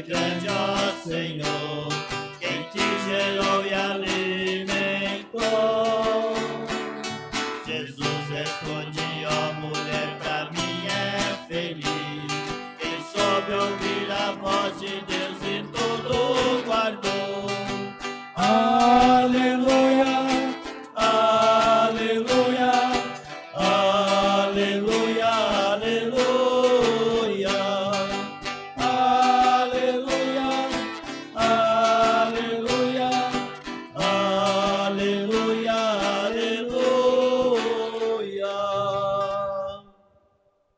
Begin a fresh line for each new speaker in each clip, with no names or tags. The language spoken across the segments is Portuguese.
é grande, ó Senhor,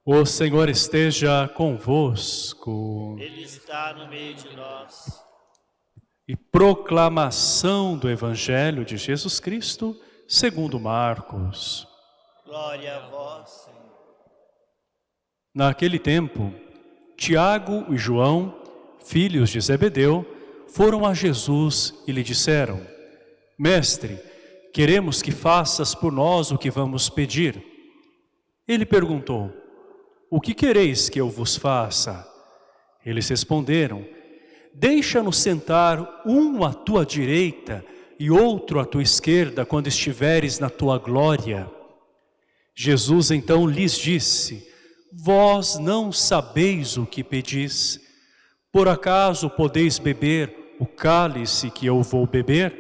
O Senhor esteja convosco.
Ele está no meio de nós.
E proclamação do Evangelho de Jesus Cristo, segundo Marcos.
Glória a vós, Senhor.
Naquele tempo, Tiago e João, filhos de Zebedeu, foram a Jesus e lhe disseram, Mestre, queremos que faças por nós o que vamos pedir. Ele perguntou, O que quereis que eu vos faça? Eles responderam, Deixa-nos sentar um à tua direita e outro à tua esquerda quando estiveres na tua glória. Jesus então lhes disse, Vós não sabeis o que pedis. Por acaso podeis beber o cálice que eu vou beber?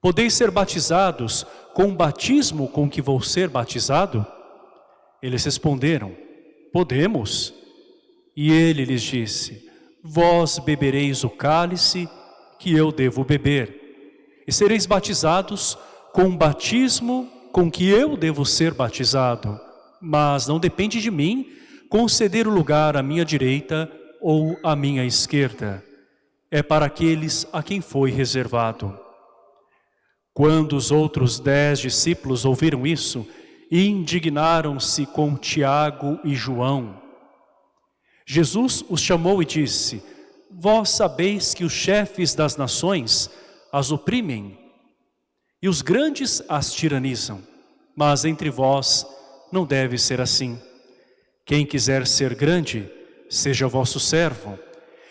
Podeis ser batizados com o batismo com que vou ser batizado? Eles responderam, podemos. E ele lhes disse, vós bebereis o cálice que eu devo beber, e sereis batizados com o batismo com que eu devo ser batizado, mas não depende de mim conceder o lugar à minha direita ou à minha esquerda. É para aqueles a quem foi reservado. Quando os outros dez discípulos ouviram isso, indignaram-se com Tiago e João. Jesus os chamou e disse, Vós sabeis que os chefes das nações as oprimem e os grandes as tiranizam, mas entre vós não deve ser assim. Quem quiser ser grande, seja vosso servo,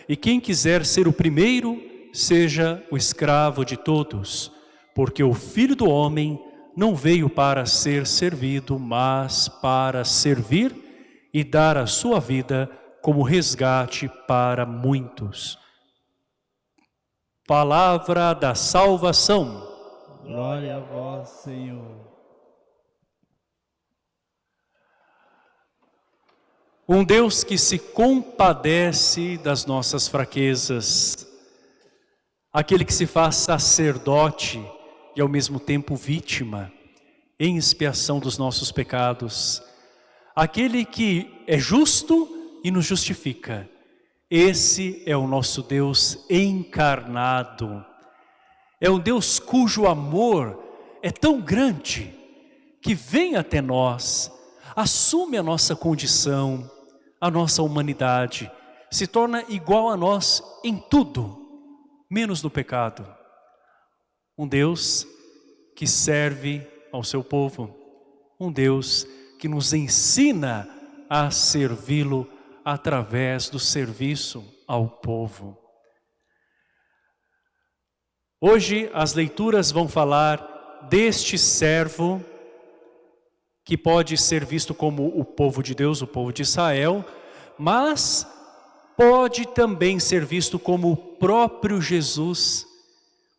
e quem quiser ser o primeiro, seja o escravo de todos, porque o Filho do Homem não veio para ser servido, mas para servir e dar a sua vida como resgate para muitos. Palavra da salvação.
Glória a vós, Senhor.
Um Deus que se compadece das nossas fraquezas, aquele que se faz sacerdote e ao mesmo tempo vítima, em expiação dos nossos pecados, aquele que é justo e nos justifica. Esse é o nosso Deus encarnado. É um Deus cujo amor é tão grande que vem até nós, assume a nossa condição, a nossa humanidade, se torna igual a nós em tudo, menos no pecado. Um Deus que serve ao seu povo, um Deus que nos ensina a servi-lo através do serviço ao povo. Hoje as leituras vão falar deste servo que pode ser visto como o povo de Deus, o povo de Israel, mas pode também ser visto como o próprio Jesus,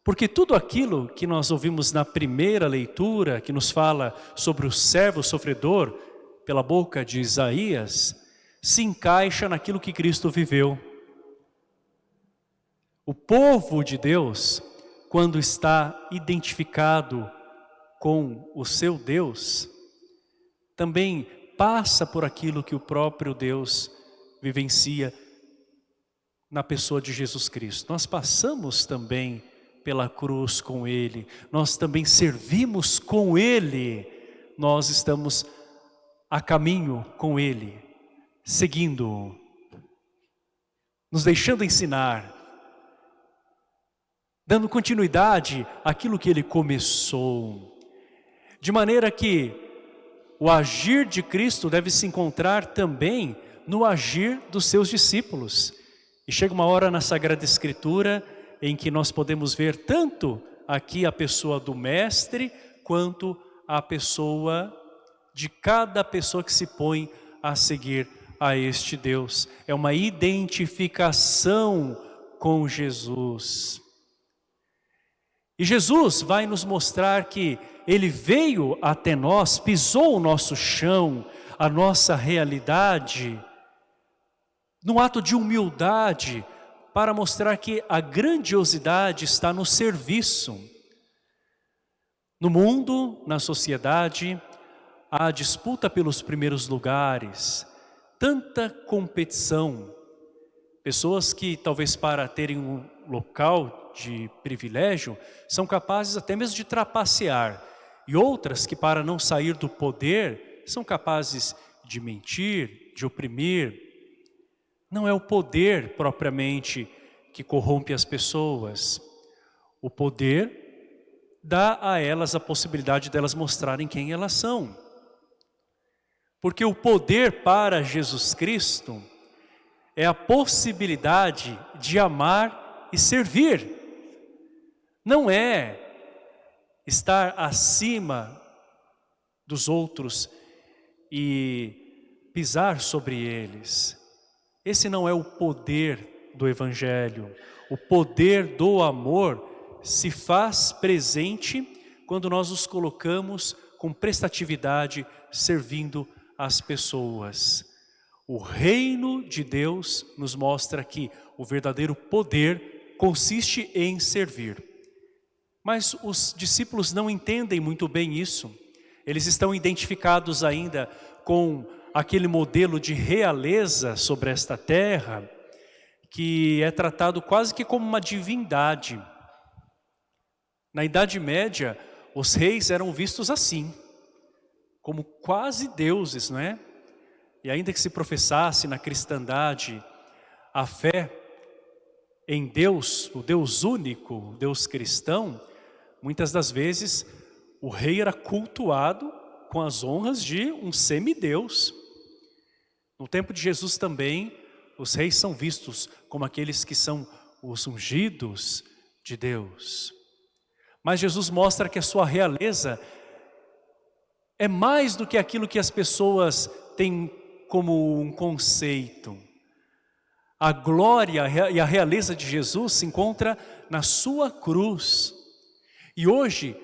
porque tudo aquilo que nós ouvimos na primeira leitura, que nos fala sobre o servo sofredor, pela boca de Isaías, se encaixa naquilo que Cristo viveu. O povo de Deus, quando está identificado com o seu Deus, também passa por aquilo que o próprio Deus vivencia na pessoa de Jesus Cristo. Nós passamos também pela cruz com Ele, nós também servimos com Ele, nós estamos a caminho com Ele, seguindo-o, nos deixando ensinar, dando continuidade àquilo que Ele começou, de maneira que o agir de Cristo deve se encontrar também no agir dos seus discípulos. E chega uma hora na Sagrada Escritura em que nós podemos ver tanto aqui a pessoa do mestre, quanto a pessoa de cada pessoa que se põe a seguir a este Deus. É uma identificação com Jesus. E Jesus vai nos mostrar que Ele veio até nós, pisou o nosso chão, a nossa realidade, num ato de humildade, para mostrar que a grandiosidade está no serviço. No mundo, na sociedade, há disputa pelos primeiros lugares, tanta competição. Pessoas que talvez para terem um local de privilégio, são capazes até mesmo de trapacear. E outras que para não sair do poder, são capazes de mentir, de oprimir. Não é o poder propriamente que corrompe as pessoas. O poder dá a elas a possibilidade delas mostrarem quem elas são. Porque o poder para Jesus Cristo é a possibilidade de amar e servir. Não é estar acima dos outros e pisar sobre eles. Esse não é o poder do Evangelho. O poder do amor se faz presente quando nós nos colocamos com prestatividade servindo as pessoas. O reino de Deus nos mostra que o verdadeiro poder consiste em servir. Mas os discípulos não entendem muito bem isso. Eles estão identificados ainda com aquele modelo de realeza sobre esta terra, que é tratado quase que como uma divindade. Na Idade Média, os reis eram vistos assim, como quase deuses, não é? E ainda que se professasse na cristandade a fé em Deus, o Deus único, o Deus cristão, muitas das vezes o rei era cultuado com as honras de um semideus. No tempo de Jesus também, os reis são vistos como aqueles que são os ungidos de Deus. Mas Jesus mostra que a sua realeza é mais do que aquilo que as pessoas têm como um conceito. A glória e a realeza de Jesus se encontra na sua cruz. E hoje,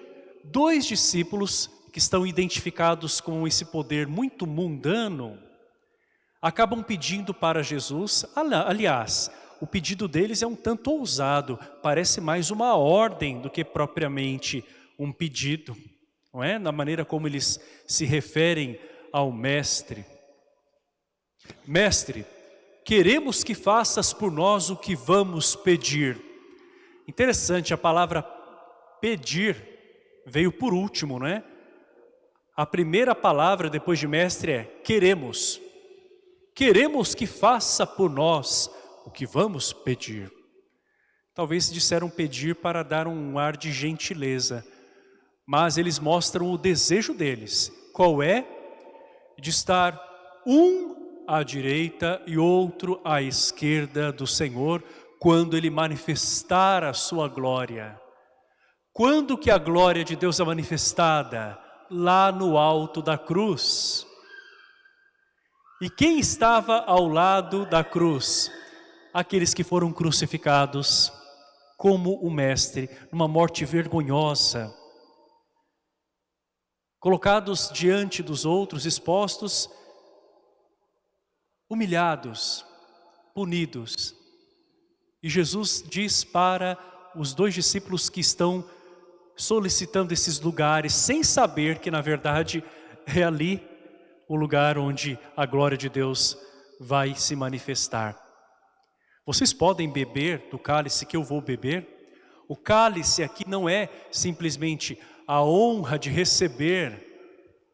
dois discípulos que estão identificados com esse poder muito mundano, acabam pedindo para Jesus, aliás, o pedido deles é um tanto ousado, parece mais uma ordem do que propriamente um pedido, não é? Na maneira como eles se referem ao mestre. Mestre, queremos que faças por nós o que vamos pedir. Interessante, a palavra pedir veio por último, não é? A primeira palavra depois de mestre é queremos. Queremos que faça por nós o que vamos pedir. Talvez disseram pedir para dar um ar de gentileza, mas eles mostram o desejo deles. Qual é? De estar um à direita e outro à esquerda do Senhor, quando Ele manifestar a sua glória. Quando que a glória de Deus é manifestada? Lá no alto da cruz. E quem estava ao lado da cruz? aqueles que foram crucificados como o mestre, numa morte vergonhosa, colocados diante dos outros, expostos, humilhados, punidos. E Jesus diz para os dois discípulos que estão solicitando esses lugares, sem saber que na verdade é ali o lugar onde a glória de Deus vai se manifestar. Vocês podem beber do cálice que eu vou beber? O cálice aqui não é simplesmente a honra de receber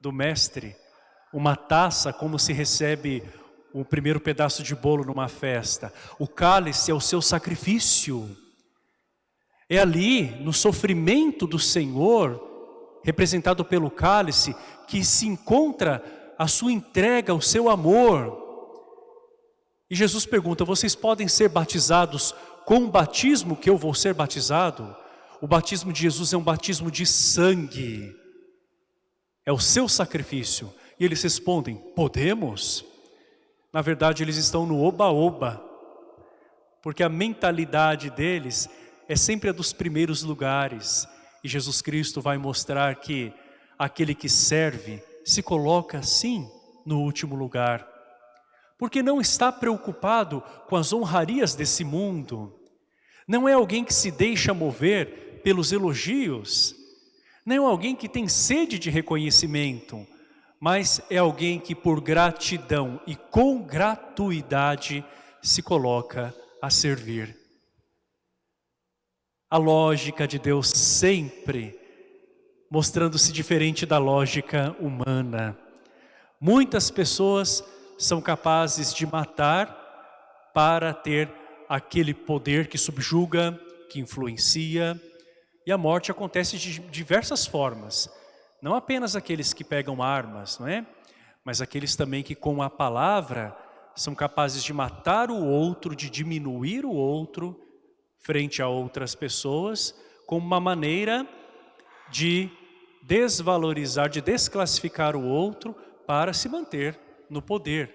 do mestre uma taça como se recebe o primeiro pedaço de bolo numa festa. O cálice é o seu sacrifício. É ali, no sofrimento do Senhor, representado pelo cálice, que se encontra a sua entrega, o seu amor. E Jesus pergunta, vocês podem ser batizados com o batismo que eu vou ser batizado? O batismo de Jesus é um batismo de sangue. É o seu sacrifício. E eles respondem, podemos? Na verdade, eles estão no oba-oba. Porque a mentalidade deles é sempre a dos primeiros lugares. E Jesus Cristo vai mostrar que aquele que serve se coloca sim no último lugar. Porque não está preocupado com as honrarias desse mundo. Não é alguém que se deixa mover pelos elogios. Não é alguém que tem sede de reconhecimento. Mas é alguém que por gratidão e com gratuidade se coloca a servir a lógica de Deus sempre mostrando-se diferente da lógica humana. Muitas pessoas são capazes de matar para ter aquele poder que subjuga, que influencia, e a morte acontece de diversas formas. Não apenas aqueles que pegam armas, não é? Mas aqueles também que com a palavra são capazes de matar o outro, de diminuir o outro, frente a outras pessoas como uma maneira de desvalorizar, de desclassificar o outro para se manter no poder.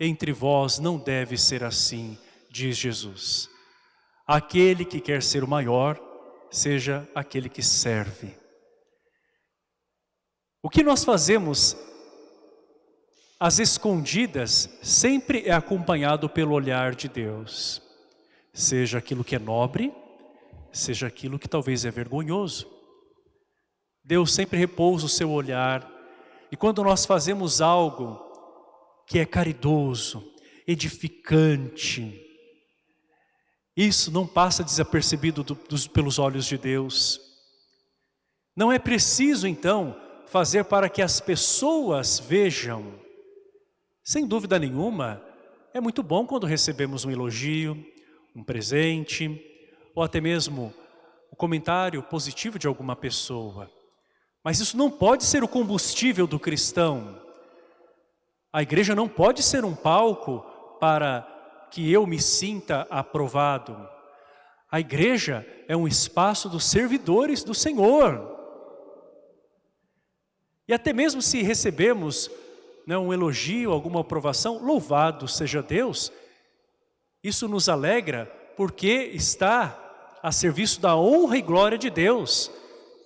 Entre vós não deve ser assim, diz Jesus. Aquele que quer ser o maior, seja aquele que serve. O que nós fazemos às escondidas sempre é acompanhado pelo olhar de Deus seja aquilo que é nobre, seja aquilo que talvez é vergonhoso. Deus sempre repousa o seu olhar, e quando nós fazemos algo que é caridoso, edificante, isso não passa desapercebido do, dos, pelos olhos de Deus. Não é preciso, então, fazer para que as pessoas vejam. Sem dúvida nenhuma, é muito bom quando recebemos um elogio, um presente, ou até mesmo o comentário positivo de alguma pessoa. Mas isso não pode ser o combustível do cristão. A igreja não pode ser um palco para que eu me sinta aprovado. A igreja é um espaço dos servidores do Senhor. E até mesmo se recebemos né, um elogio, alguma aprovação, louvado seja Deus, isso nos alegra porque está a serviço da honra e glória de Deus,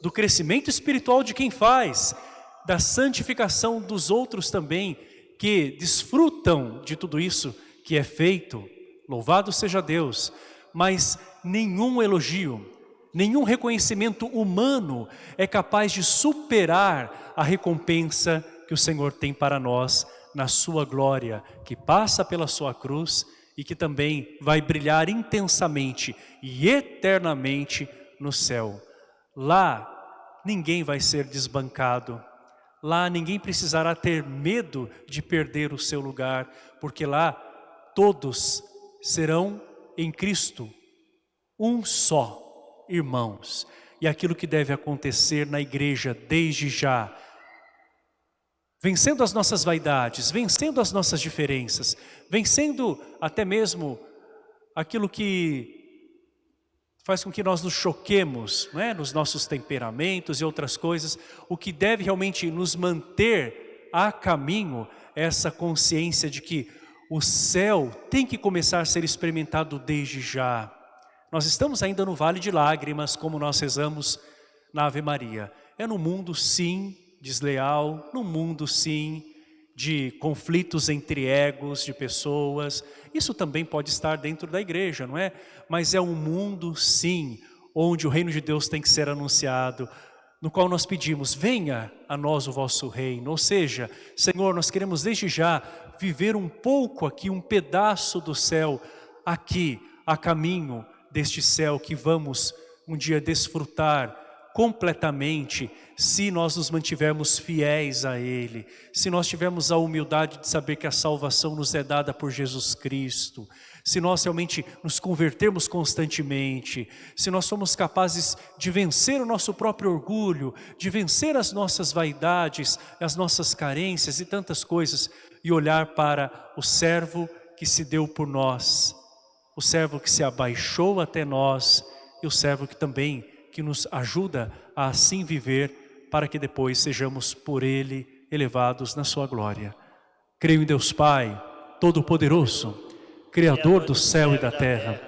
do crescimento espiritual de quem faz, da santificação dos outros também, que desfrutam de tudo isso que é feito. Louvado seja Deus, mas nenhum elogio, nenhum reconhecimento humano é capaz de superar a recompensa que o Senhor tem para nós na sua glória, que passa pela sua cruz e que também vai brilhar intensamente e eternamente no céu. Lá ninguém vai ser desbancado, lá ninguém precisará ter medo de perder o seu lugar, porque lá todos serão em Cristo um só, irmãos. E aquilo que deve acontecer na igreja desde já vencendo as nossas vaidades, vencendo as nossas diferenças, vencendo até mesmo aquilo que faz com que nós nos choquemos né, nos nossos temperamentos e outras coisas, o que deve realmente nos manter a caminho é essa consciência de que o céu tem que começar a ser experimentado desde já. Nós estamos ainda no vale de lágrimas, como nós rezamos na Ave Maria. É no mundo, sim, desleal, no mundo sim, de conflitos entre egos de pessoas. Isso também pode estar dentro da igreja, não é? Mas é um mundo sim, onde o reino de Deus tem que ser anunciado, no qual nós pedimos, venha a nós o vosso reino. Ou seja, Senhor, nós queremos desde já viver um pouco aqui, um pedaço do céu, aqui, a caminho deste céu que vamos um dia desfrutar completamente se nós nos mantivermos fiéis a Ele, se nós tivermos a humildade de saber que a salvação nos é dada por Jesus Cristo, se nós realmente nos convertermos constantemente, se nós somos capazes de vencer o nosso próprio orgulho, de vencer as nossas vaidades, as nossas carências e tantas coisas, e olhar para o servo que se deu por nós, o servo que se abaixou até nós e o servo que também que nos ajuda a assim viver para que depois sejamos por Ele elevados na sua glória. Creio em Deus Pai, Todo-Poderoso, Criador do céu e da terra,